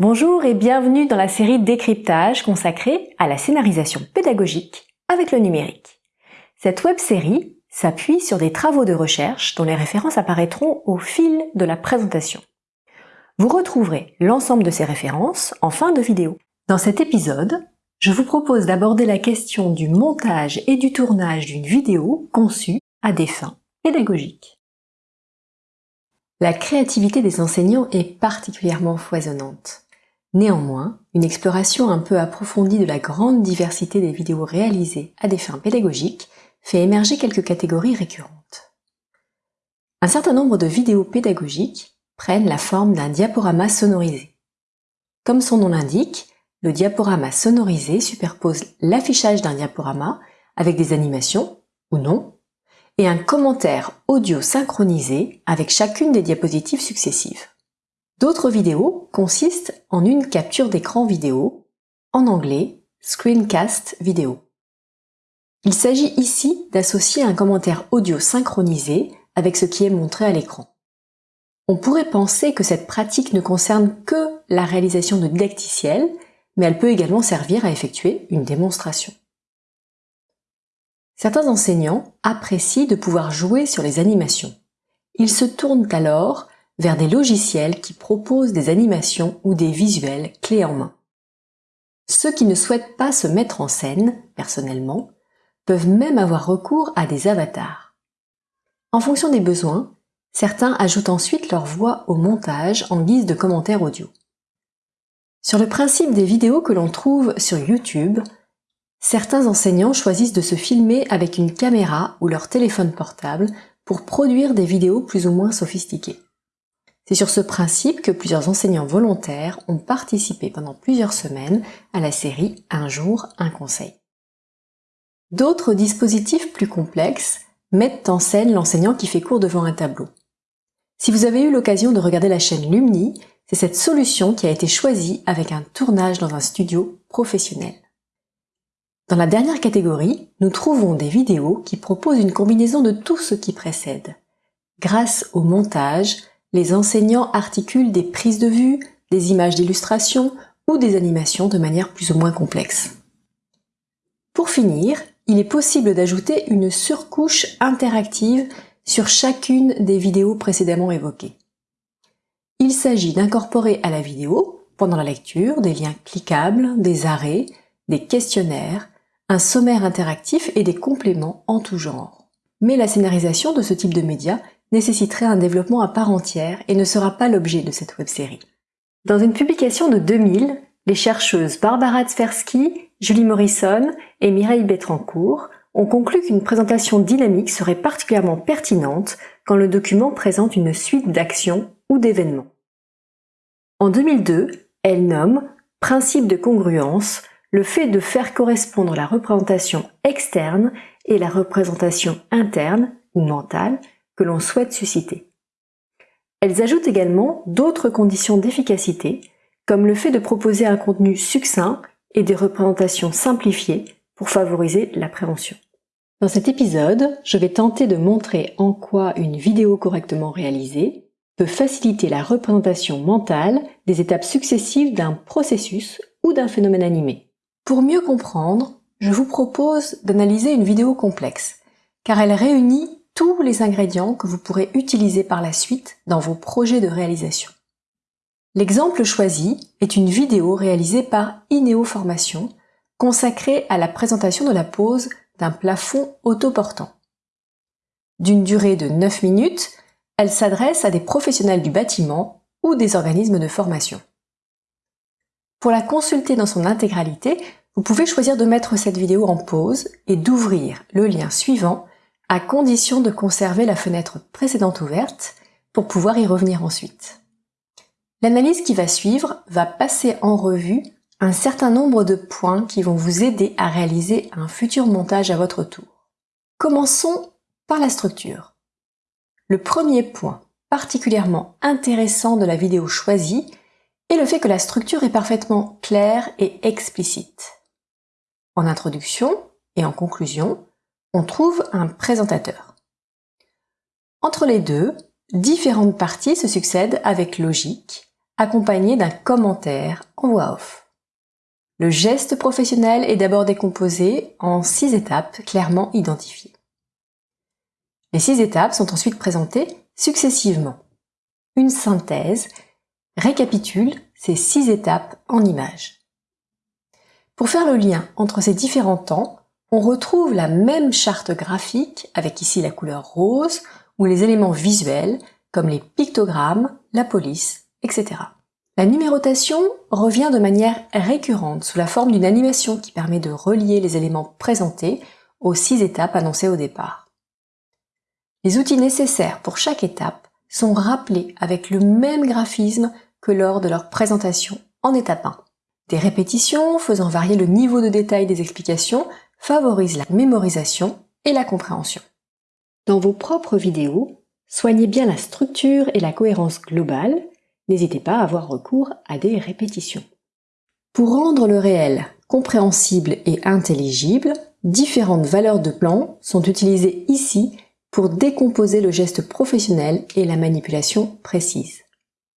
Bonjour et bienvenue dans la série Décryptage consacrée à la scénarisation pédagogique avec le numérique. Cette web-série s'appuie sur des travaux de recherche dont les références apparaîtront au fil de la présentation. Vous retrouverez l'ensemble de ces références en fin de vidéo. Dans cet épisode, je vous propose d'aborder la question du montage et du tournage d'une vidéo conçue à des fins pédagogiques. La créativité des enseignants est particulièrement foisonnante. Néanmoins, une exploration un peu approfondie de la grande diversité des vidéos réalisées à des fins pédagogiques fait émerger quelques catégories récurrentes. Un certain nombre de vidéos pédagogiques prennent la forme d'un diaporama sonorisé. Comme son nom l'indique, le diaporama sonorisé superpose l'affichage d'un diaporama avec des animations, ou non, et un commentaire audio synchronisé avec chacune des diapositives successives. D'autres vidéos consistent en une capture d'écran vidéo, en anglais screencast vidéo. Il s'agit ici d'associer un commentaire audio synchronisé avec ce qui est montré à l'écran. On pourrait penser que cette pratique ne concerne que la réalisation de didacticiels, mais elle peut également servir à effectuer une démonstration. Certains enseignants apprécient de pouvoir jouer sur les animations. Ils se tournent alors vers des logiciels qui proposent des animations ou des visuels clés en main. Ceux qui ne souhaitent pas se mettre en scène, personnellement, peuvent même avoir recours à des avatars. En fonction des besoins, certains ajoutent ensuite leur voix au montage en guise de commentaires audio. Sur le principe des vidéos que l'on trouve sur YouTube, Certains enseignants choisissent de se filmer avec une caméra ou leur téléphone portable pour produire des vidéos plus ou moins sophistiquées. C'est sur ce principe que plusieurs enseignants volontaires ont participé pendant plusieurs semaines à la série Un jour, un conseil. D'autres dispositifs plus complexes mettent en scène l'enseignant qui fait cours devant un tableau. Si vous avez eu l'occasion de regarder la chaîne Lumni, c'est cette solution qui a été choisie avec un tournage dans un studio professionnel. Dans la dernière catégorie, nous trouvons des vidéos qui proposent une combinaison de tout ce qui précède. Grâce au montage, les enseignants articulent des prises de vue, des images d'illustration ou des animations de manière plus ou moins complexe. Pour finir, il est possible d'ajouter une surcouche interactive sur chacune des vidéos précédemment évoquées. Il s'agit d'incorporer à la vidéo, pendant la lecture, des liens cliquables, des arrêts, des questionnaires, un sommaire interactif et des compléments en tout genre. Mais la scénarisation de ce type de média nécessiterait un développement à part entière et ne sera pas l'objet de cette web-série. Dans une publication de 2000, les chercheuses Barbara Tversky, Julie Morrison et Mireille Betrancourt ont conclu qu'une présentation dynamique serait particulièrement pertinente quand le document présente une suite d'actions ou d'événements. En 2002, elles nomment principe de congruence le fait de faire correspondre la représentation externe et la représentation interne ou mentale l'on souhaite susciter. Elles ajoutent également d'autres conditions d'efficacité, comme le fait de proposer un contenu succinct et des représentations simplifiées pour favoriser la prévention. Dans cet épisode, je vais tenter de montrer en quoi une vidéo correctement réalisée peut faciliter la représentation mentale des étapes successives d'un processus ou d'un phénomène animé. Pour mieux comprendre, je vous propose d'analyser une vidéo complexe, car elle réunit les ingrédients que vous pourrez utiliser par la suite dans vos projets de réalisation. L'exemple choisi est une vidéo réalisée par Ineo Formation, consacrée à la présentation de la pose d'un plafond autoportant. D'une durée de 9 minutes, elle s'adresse à des professionnels du bâtiment ou des organismes de formation. Pour la consulter dans son intégralité, vous pouvez choisir de mettre cette vidéo en pause et d'ouvrir le lien suivant à condition de conserver la fenêtre précédente ouverte pour pouvoir y revenir ensuite. L'analyse qui va suivre va passer en revue un certain nombre de points qui vont vous aider à réaliser un futur montage à votre tour. Commençons par la structure. Le premier point particulièrement intéressant de la vidéo choisie et le fait que la structure est parfaitement claire et explicite. En introduction et en conclusion, on trouve un présentateur. Entre les deux, différentes parties se succèdent avec logique, accompagné d'un commentaire en voix off. Le geste professionnel est d'abord décomposé en six étapes clairement identifiées. Les six étapes sont ensuite présentées successivement. Une synthèse récapitule ces six étapes en images. Pour faire le lien entre ces différents temps, on retrouve la même charte graphique avec ici la couleur rose ou les éléments visuels comme les pictogrammes, la police, etc. La numérotation revient de manière récurrente sous la forme d'une animation qui permet de relier les éléments présentés aux six étapes annoncées au départ. Les outils nécessaires pour chaque étape sont rappelés avec le même graphisme que lors de leur présentation en étape 1. Des répétitions faisant varier le niveau de détail des explications favorisent la mémorisation et la compréhension. Dans vos propres vidéos, soignez bien la structure et la cohérence globale, n'hésitez pas à avoir recours à des répétitions. Pour rendre le réel compréhensible et intelligible, différentes valeurs de plan sont utilisées ici pour décomposer le geste professionnel et la manipulation précise.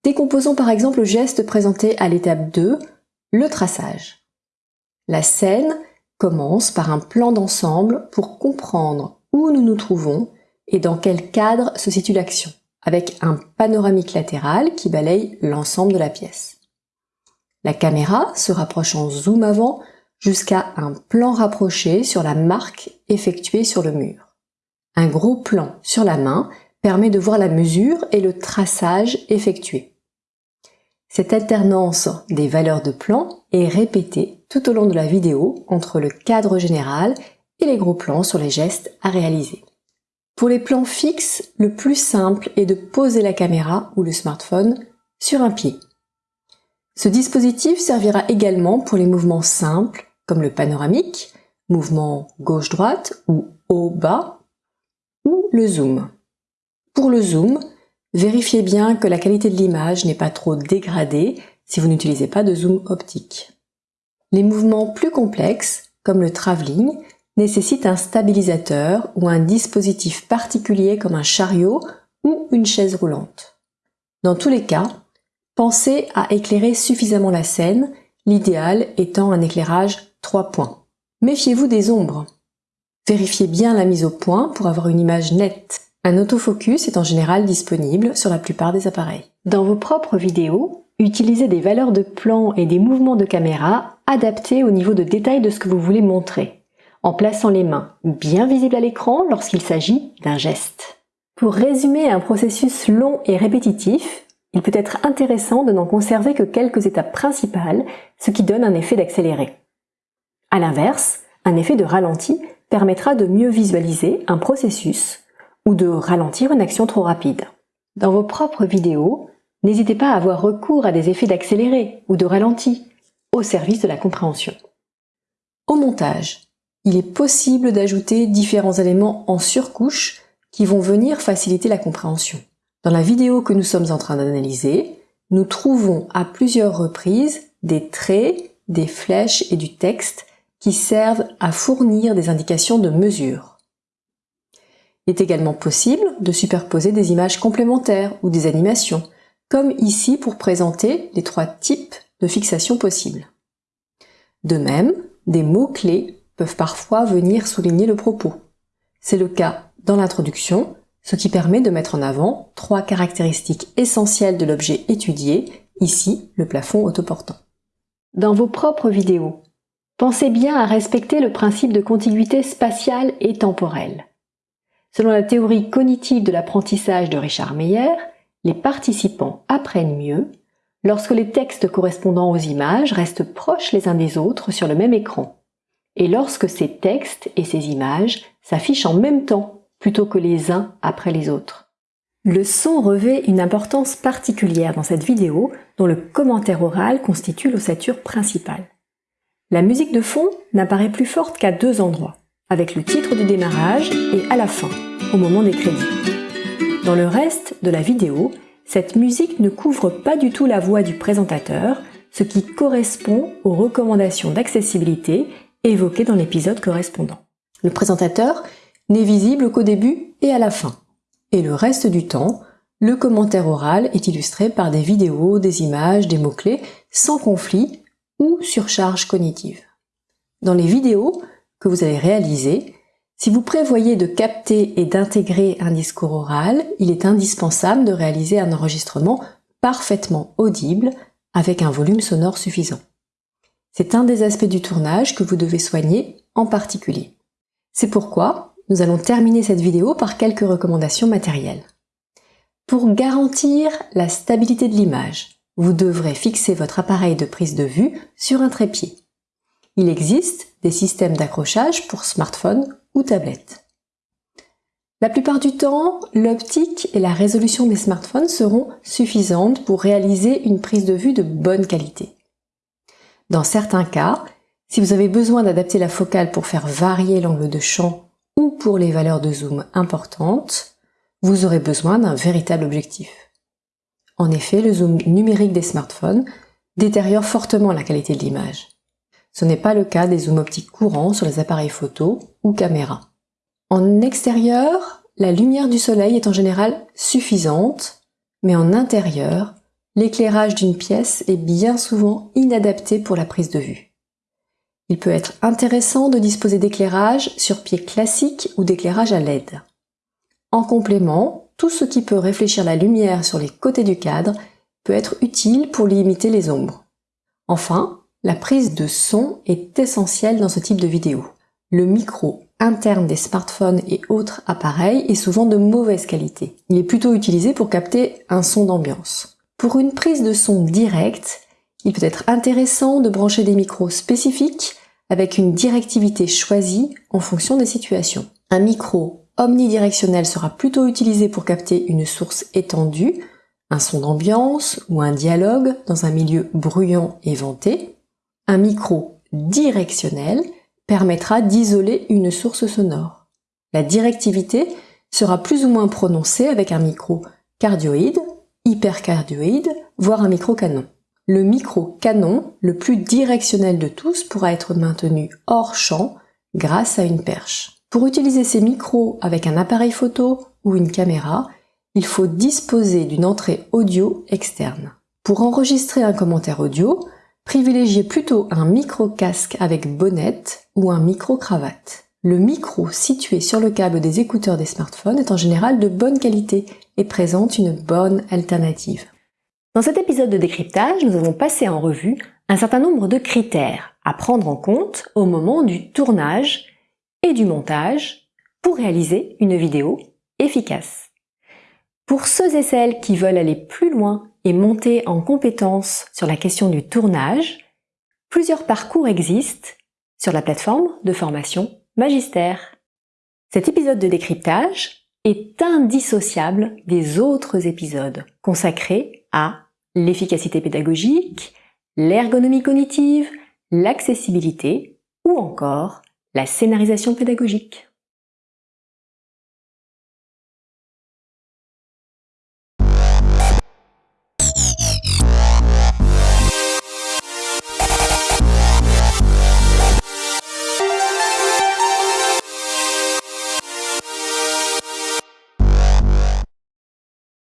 Décomposons par exemple le geste présenté à l'étape 2, le traçage. La scène commence par un plan d'ensemble pour comprendre où nous nous trouvons et dans quel cadre se situe l'action, avec un panoramique latéral qui balaye l'ensemble de la pièce. La caméra se rapproche en zoom avant jusqu'à un plan rapproché sur la marque effectuée sur le mur. Un gros plan sur la main permet de voir la mesure et le traçage effectué. Cette alternance des valeurs de plan est répétée tout au long de la vidéo entre le cadre général et les gros plans sur les gestes à réaliser. Pour les plans fixes, le plus simple est de poser la caméra ou le smartphone sur un pied. Ce dispositif servira également pour les mouvements simples comme le panoramique, mouvement gauche-droite ou haut-bas ou le zoom. Pour le zoom, vérifiez bien que la qualité de l'image n'est pas trop dégradée si vous n'utilisez pas de zoom optique. Les mouvements plus complexes, comme le travelling, nécessitent un stabilisateur ou un dispositif particulier comme un chariot ou une chaise roulante. Dans tous les cas, pensez à éclairer suffisamment la scène, l'idéal étant un éclairage 3 points. Méfiez-vous des ombres. Vérifiez bien la mise au point pour avoir une image nette. Un autofocus est en général disponible sur la plupart des appareils. Dans vos propres vidéos, utilisez des valeurs de plan et des mouvements de caméra adaptés au niveau de détail de ce que vous voulez montrer, en plaçant les mains bien visibles à l'écran lorsqu'il s'agit d'un geste. Pour résumer un processus long et répétitif, il peut être intéressant de n'en conserver que quelques étapes principales, ce qui donne un effet d'accéléré. À l'inverse, un effet de ralenti permettra de mieux visualiser un processus ou de ralentir une action trop rapide. Dans vos propres vidéos, n'hésitez pas à avoir recours à des effets d'accéléré ou de ralenti au service de la compréhension. Au montage, il est possible d'ajouter différents éléments en surcouche qui vont venir faciliter la compréhension. Dans la vidéo que nous sommes en train d'analyser, nous trouvons à plusieurs reprises des traits, des flèches et du texte qui servent à fournir des indications de mesure. Il est également possible de superposer des images complémentaires ou des animations, comme ici pour présenter les trois types de fixation possibles. De même, des mots-clés peuvent parfois venir souligner le propos. C'est le cas dans l'introduction, ce qui permet de mettre en avant trois caractéristiques essentielles de l'objet étudié, ici le plafond autoportant. Dans vos propres vidéos, Pensez bien à respecter le principe de contiguïté spatiale et temporelle. Selon la théorie cognitive de l'apprentissage de Richard Meyer, les participants apprennent mieux lorsque les textes correspondant aux images restent proches les uns des autres sur le même écran, et lorsque ces textes et ces images s'affichent en même temps plutôt que les uns après les autres. Le son revêt une importance particulière dans cette vidéo dont le commentaire oral constitue l'ossature principale. La musique de fond n'apparaît plus forte qu'à deux endroits, avec le titre du démarrage et à la fin, au moment des crédits. Dans le reste de la vidéo, cette musique ne couvre pas du tout la voix du présentateur, ce qui correspond aux recommandations d'accessibilité évoquées dans l'épisode correspondant. Le présentateur n'est visible qu'au début et à la fin, et le reste du temps, Le commentaire oral est illustré par des vidéos, des images, des mots-clés, sans conflit ou surcharge cognitive. Dans les vidéos que vous allez réaliser, si vous prévoyez de capter et d'intégrer un discours oral, il est indispensable de réaliser un enregistrement parfaitement audible avec un volume sonore suffisant. C'est un des aspects du tournage que vous devez soigner en particulier. C'est pourquoi nous allons terminer cette vidéo par quelques recommandations matérielles. Pour garantir la stabilité de l'image, vous devrez fixer votre appareil de prise de vue sur un trépied. Il existe des systèmes d'accrochage pour smartphone ou tablette. La plupart du temps, l'optique et la résolution des smartphones seront suffisantes pour réaliser une prise de vue de bonne qualité. Dans certains cas, si vous avez besoin d'adapter la focale pour faire varier l'angle de champ ou pour les valeurs de zoom importantes, vous aurez besoin d'un véritable objectif. En effet, le zoom numérique des smartphones détériore fortement la qualité de l'image. Ce n'est pas le cas des zooms optiques courants sur les appareils photo ou caméras. En extérieur, la lumière du soleil est en général suffisante, mais en intérieur, l'éclairage d'une pièce est bien souvent inadapté pour la prise de vue. Il peut être intéressant de disposer d'éclairage sur pied classique ou d'éclairage à LED. En complément, tout ce qui peut réfléchir la lumière sur les côtés du cadre peut être utile pour limiter les ombres. Enfin, la prise de son est essentielle dans ce type de vidéo. Le micro interne des smartphones et autres appareils est souvent de mauvaise qualité. Il est plutôt utilisé pour capter un son d'ambiance. Pour une prise de son directe, il peut être intéressant de brancher des micros spécifiques avec une directivité choisie en fonction des situations. Un micro omnidirectionnel sera plutôt utilisé pour capter une source étendue, un son d'ambiance ou un dialogue dans un milieu bruyant et venté. Un micro directionnel permettra d'isoler une source sonore. La directivité sera plus ou moins prononcée avec un micro cardioïde, hypercardioïde, voire un micro canon. Le micro canon, le plus directionnel de tous, pourra être maintenu hors champ grâce à une perche. Pour utiliser ces micros avec un appareil photo ou une caméra, il faut disposer d'une entrée audio externe. Pour enregistrer un commentaire audio, Privilégiez plutôt un micro-casque avec bonnette ou un micro-cravate. Le micro situé sur le câble des écouteurs des smartphones est en général de bonne qualité et présente une bonne alternative. Dans cet épisode de décryptage, nous avons passé en revue un certain nombre de critères à prendre en compte au moment du tournage et du montage pour réaliser une vidéo efficace. Pour ceux et celles qui veulent aller plus loin et monter en compétence sur la question du tournage, plusieurs parcours existent sur la plateforme de formation Magistère. Cet épisode de décryptage est indissociable des autres épisodes consacrés à l'efficacité pédagogique, l'ergonomie cognitive, l'accessibilité ou encore la scénarisation pédagogique.